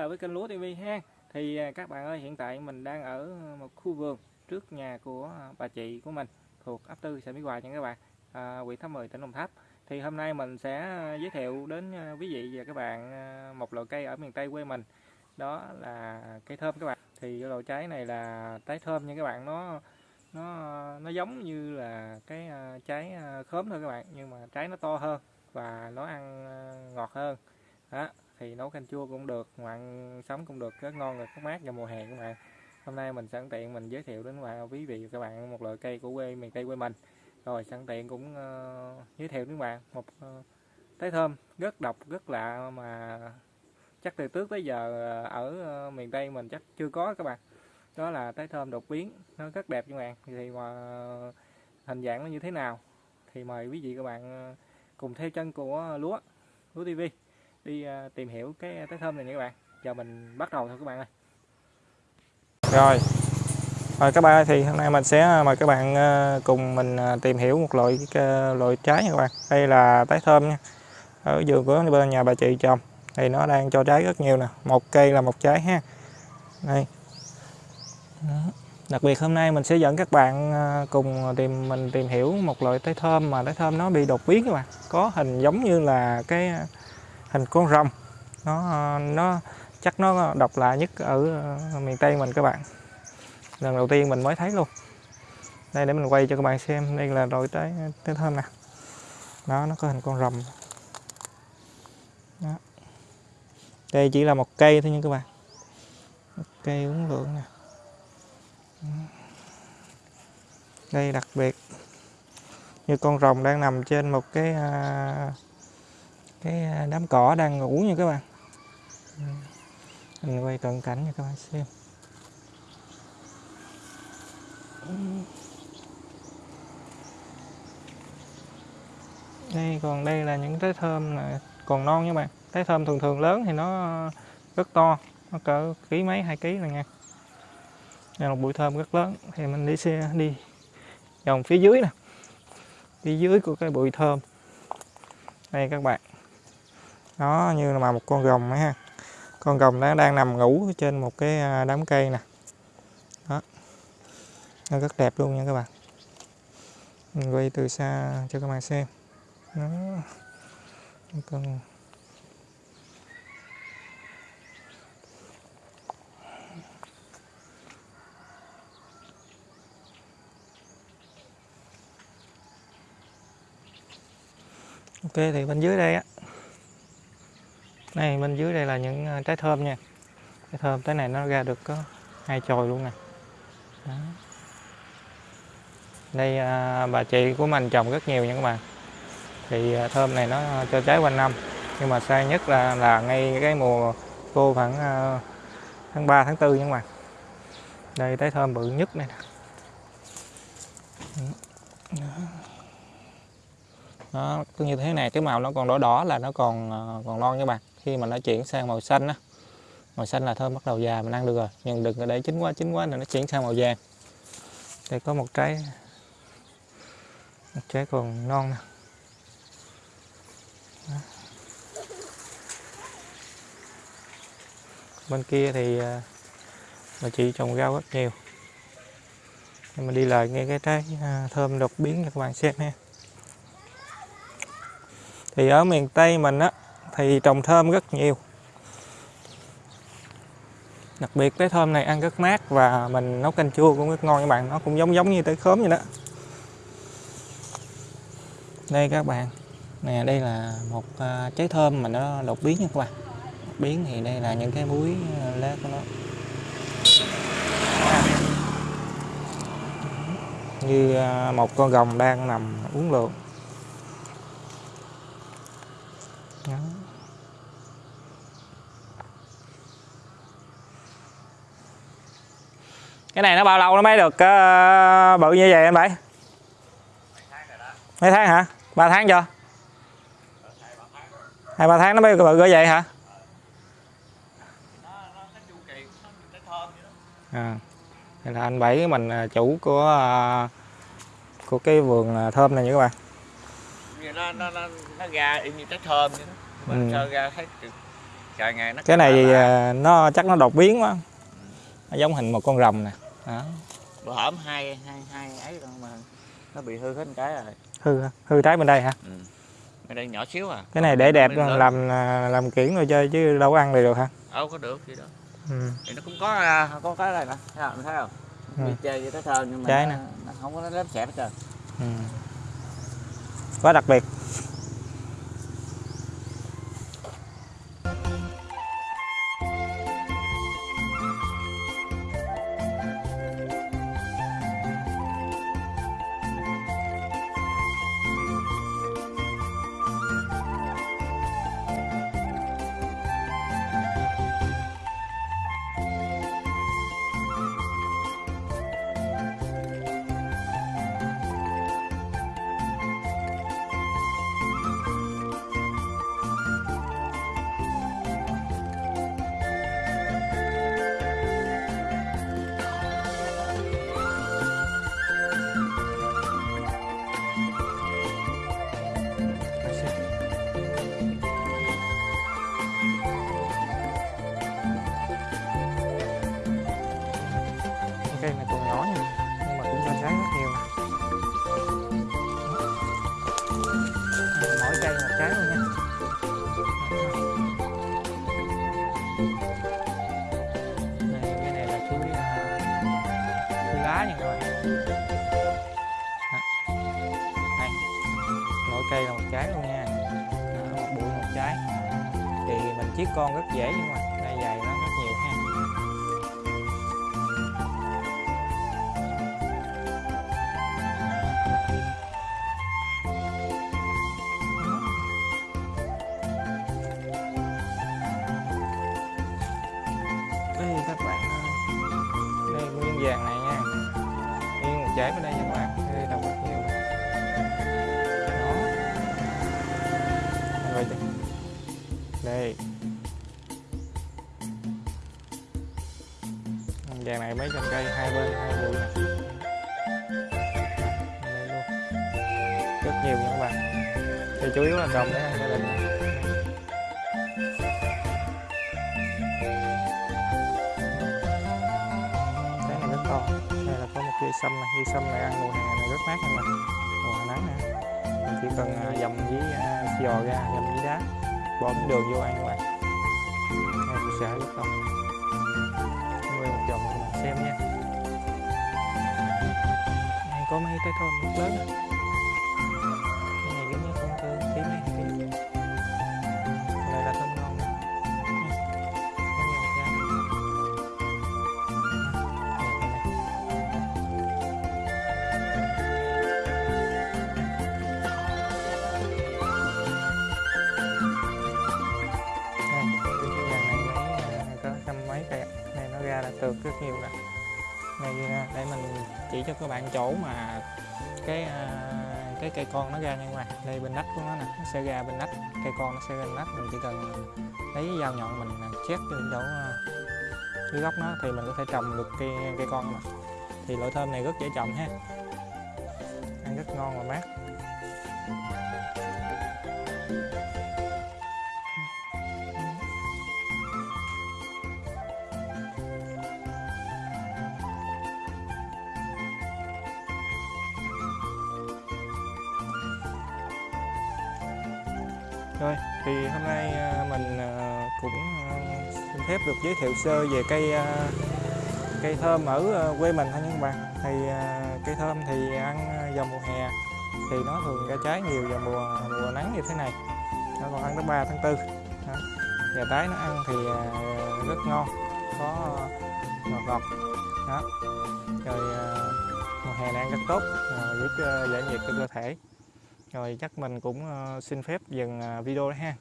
lại với kênh Lúa TV ha. Thì à, các bạn ơi, hiện tại mình đang ở một khu vườn trước nhà của bà chị của mình thuộc ấp Tư xã Mỹ Hòa nha các bạn, à, huyện Tháp Mười tỉnh Đồng Tháp. Thì hôm nay mình sẽ à, giới thiệu đến à, quý vị và các bạn một loại cây ở miền Tây quê mình. Đó là cây thơm các bạn. Thì loại trái này là trái thơm nha các bạn, nó nó nó giống như là cái trái khóm thôi các bạn, nhưng mà trái nó to hơn và nó ăn ngọt hơn. Đó, thì nấu canh chua cũng được mặn sống cũng được rất ngon rồi rất mát vào mùa hè các bạn. Hôm nay mình sẵn tiện mình giới thiệu đến bạn quý vị và các bạn một loại cây của quê miền tây quê mình. Rồi sẵn tiện cũng uh, giới thiệu đến bạn một uh, trái thơm rất độc rất lạ mà chắc từ trước tới giờ ờ, ở uh, miền tây mình chắc chưa có các bạn. Đó là trái thơm đột biến nó rất đẹp các bạn. Thì mà hình dạng nó như thế nào thì mời quý vị các bạn cùng theo chân của lúa lúa tv đi à, tìm hiểu cái à, trái thơm này nha các bạn. Giờ mình bắt đầu thôi các bạn ơi. Rồi. Rồi các bạn ơi, thì hôm nay mình sẽ à, mời các bạn cùng mình tìm hiểu một loại loại trái nha các bạn. Đây là trái thơm nha. Ở vườn của bên nhà bà chị trồng thì nó đang cho trái rất nhiều nè. Một cây là một trái ha. Đây. Đặc biệt hôm nay mình sẽ dẫn các bạn cùng tìm, mình tìm hiểu một loại trái thơm mà trái thơm nó bị đột biến các bạn. Có hình giống như là cái hình con rồng. Nó nó, chắc nó độc lạ nhất ở ờ, miền Tây mình các bạn. Lần đầu tiên mình mới thấy luôn. Đây, để mình quay cho các bạn xem. Đây là loại trái trái thơm nè. Đó, nó có hình con rồng. Đó. đây chỉ là một cây thôi nha các bạn. Một cây uống lượng nè. Đây, đặc biệt. Như con rồng đang nằm trên một cái à, cái à, đám cỏ đang ngủ nha các bạn. Mình quay cận cảnh cho các bạn xem. Đây, còn đây là những trái thơm là còn non nha bạn. Trái thơm thường thường lớn thì nó rất to, nó cỡ ký mấy, hai ký này nha đây là một bụi thơm rất lớn. Thì mình đi xe, đi vòng phía dưới nè. Phía dưới của cái bụi thơm. Đây các bạn nó như là một con rồng ấy ha. Con rồng nó đang nằm ngủ trên một cái à, đám cây nè. Đó. Nó rất đẹp luôn nha các bạn. Mình quay từ xa cho các bạn xem. Nó con ok, thì bên dưới đây á này bên dưới đây là những à, trái thơm nha. Trái thơm tới này nó ra được có hai chồi luôn nè. Đó. đây à, bà chị của mình trồng rất nhiều nha các bạn. Thì à, thơm này nó cho trái quanh năm nhưng mà sai nhất là là ngay cái mùa khô khoảng à, tháng 3 tháng 4 nha các bạn. Đây trái thơm bự nhất này Đó. Đó, cứ như thế này cái màu nó còn đỏ đỏ là nó còn à, còn non nha các bạn khi mà nó chuyển sang màu xanh á. Màu xanh là thơm bắt đầu già mình ăn được rồi. Nhưng đừng để chín quá chín quá là nó chuyển sang màu vàng. Đây có một trái một trái còn non nè. Bên kia thì à, bà chị trồng rau rất nhiều. Nhưng mà đi lại nghe cái trái à, thơm đột biến cho các bạn, xem ha thì ở miền Tây mình á thì trồng thơm rất nhiều. Đặc biệt cái thơm này ăn rất mát và mình nấu canh chua cũng rất ngon các bạn. Nó cũng giống giống như tới khóm vậy đó. Đây các bạn. Nè, đây là một à, trái thơm mà nó đột biến nha các bạn. Đột biến thì đây là những cái muối à, lá của nó. Như à, một con rồng đang nằm uống lượng Đó. Cái này nó bao lâu nó mới được uh, bự như vậy anh bảy? Mấy tháng hả? Ba tháng chưa? Hai ba tháng nó mới bự như vậy hả? À đây là anh bảy mình à, chủ của uh, của cái vườn thơm này nha các bạn. Nó nó nó, nó ra y như trái thơm vậy đó. Mình ừ. ra thấy trời ngày nó cái này là- à, nó chắc nó đột biến quá nó giống hình một con rồng nè. Đó. bữa hổm hai hai hai ấy rồi mà nó bị hư hết một cái rồi. Hư hư trái bên đây hả? Ừ. cái đây nhỏ xíu à. Cái này để đẹp lớn- làm à, làm kiển rồi chơi chứ đâu có ăn được được hả? Đâu có được gì đó ừ. thì nó cũng có à, có cái này nè. Thấy không? Thấy không? Ừ. bị chơi với cái thơm nhưng mà Trái nó, nè. nó không có lớp xẹp hết trơn. Ừ. quá đặc biệt là một trái luôn nha. Đó, một bụi một trái thì mình chiết con rất dễ nhưng mà này dài nó rất nhiều ha. Đây các bạn đây nguyên vàng này nha. Nguyên một trái bên đây nha. Vàng này mấy trồng cây, hai bên, hai bụi này đây luôn. Rất nhiều nha các bạn. Thì chủ yếu là trồng để ăn gia đình. Cái này rất to. Đây là có một cây sâm này cây sâm này ăn mùa hè này rất mát nha mình mùa hè nắng nè. Mình chỉ cần dầm với giò ra dầm với đá bỏ miếng đường vô ăn các bạn. Đây tôi sẽ rất to nuôi một xem nha. Này có mấy cái thơm rất lớn. Nó rất nhiều nè này à, để mình chỉ cho các bạn chỗ mà cái à, cái cây con nó ra nha các bạn đây, bên nách của nó nè, nó sẽ ra bên nách. Cây con nó sẽ ra bên nách, mình chỉ cần lấy dao nhọn mình à, chét vô chỗ dưới gốc nó thì mình có thể trồng được cây cây con mà. Thì loại thơm này rất dễ trồng ha. Ăn rất ngon và mát. Rồi, thì hôm nay à, mình à, cũng à, xin phép được giới thiệu sơ về cây cây thơm ở quê mình thôi nha các bạn. Thì cây thơm thì ăn vào mùa hè thì nó thường ra trái nhiều vào mùa mùa nắng như thế này. Nó còn ăn tới 3 tháng 4. Đó. Và trái nó ăn thì rất ngon, có ngọt ngọt. Đó. Rồi mùa hè này ăn rất tốt, giúp giải nhiệt cho cơ thể rồi chắc mình cũng ờ, xin phép dừng ờ, video đấy ha.